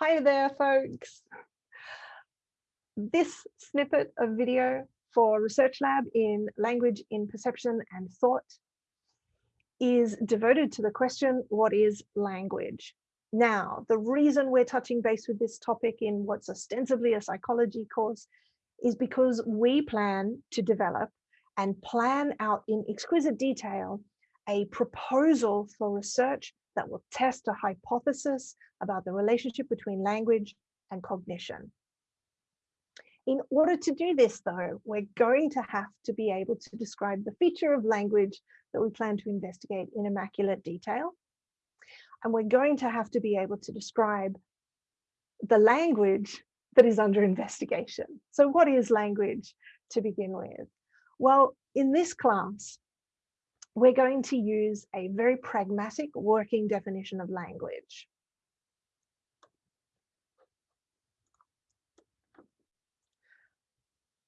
Hi there, folks. This snippet of video for Research Lab in Language in Perception and Thought is devoted to the question, what is language? Now, the reason we're touching base with this topic in what's ostensibly a psychology course is because we plan to develop and plan out in exquisite detail a proposal for research that will test a hypothesis about the relationship between language and cognition. In order to do this, though, we're going to have to be able to describe the feature of language that we plan to investigate in immaculate detail. And we're going to have to be able to describe the language that is under investigation. So what is language to begin with? Well, in this class, we're going to use a very pragmatic working definition of language.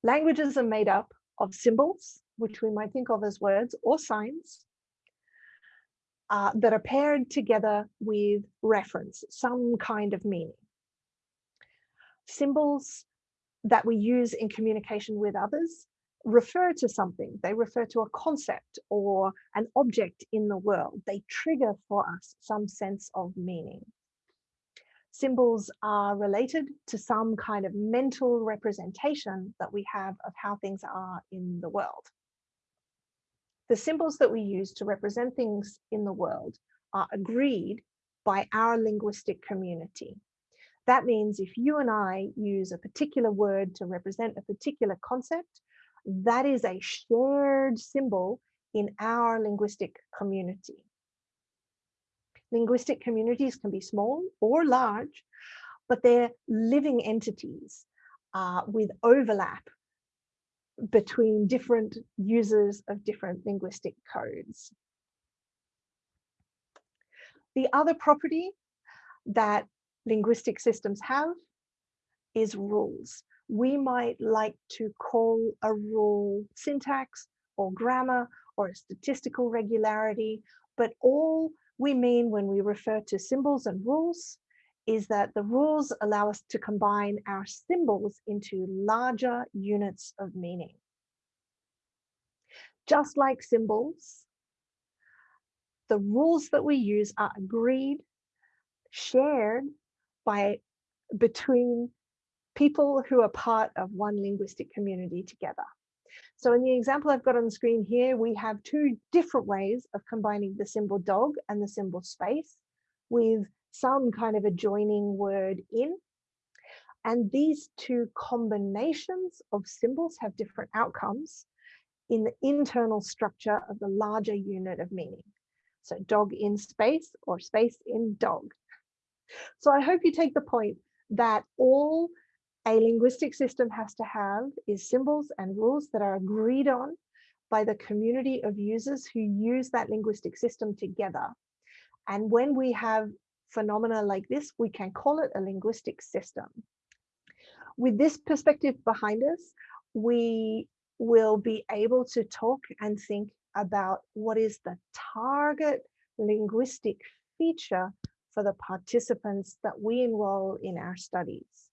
Languages are made up of symbols, which we might think of as words or signs, uh, that are paired together with reference, some kind of meaning. Symbols that we use in communication with others refer to something, they refer to a concept or an object in the world. They trigger for us some sense of meaning. Symbols are related to some kind of mental representation that we have of how things are in the world. The symbols that we use to represent things in the world are agreed by our linguistic community. That means if you and I use a particular word to represent a particular concept, that is a shared symbol in our linguistic community. Linguistic communities can be small or large, but they're living entities uh, with overlap between different users of different linguistic codes. The other property that linguistic systems have is rules we might like to call a rule syntax or grammar or a statistical regularity, but all we mean when we refer to symbols and rules is that the rules allow us to combine our symbols into larger units of meaning. Just like symbols, the rules that we use are agreed, shared by between people who are part of one linguistic community together. So in the example I've got on the screen here, we have two different ways of combining the symbol dog and the symbol space with some kind of adjoining word in. And these two combinations of symbols have different outcomes in the internal structure of the larger unit of meaning. So dog in space or space in dog. So I hope you take the point that all a linguistic system has to have is symbols and rules that are agreed on by the community of users who use that linguistic system together. And when we have phenomena like this, we can call it a linguistic system. With this perspective behind us, we will be able to talk and think about what is the target linguistic feature for the participants that we enroll in our studies.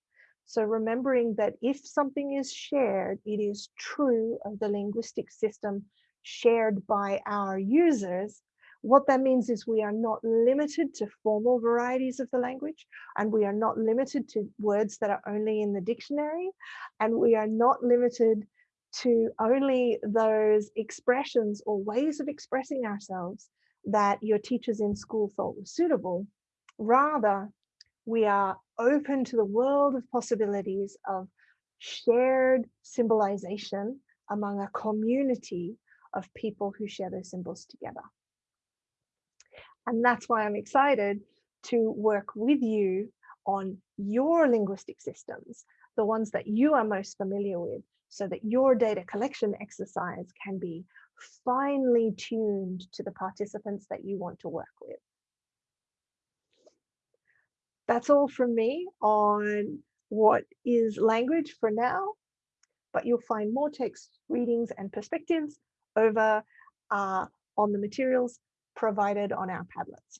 So remembering that if something is shared, it is true of the linguistic system shared by our users. What that means is we are not limited to formal varieties of the language, and we are not limited to words that are only in the dictionary, and we are not limited to only those expressions or ways of expressing ourselves that your teachers in school thought were suitable. Rather, we are open to the world of possibilities of shared symbolization among a community of people who share those symbols together. And that's why I'm excited to work with you on your linguistic systems, the ones that you are most familiar with, so that your data collection exercise can be finely tuned to the participants that you want to work with that's all from me on what is language for now, but you'll find more text readings and perspectives over uh, on the materials provided on our Padlets.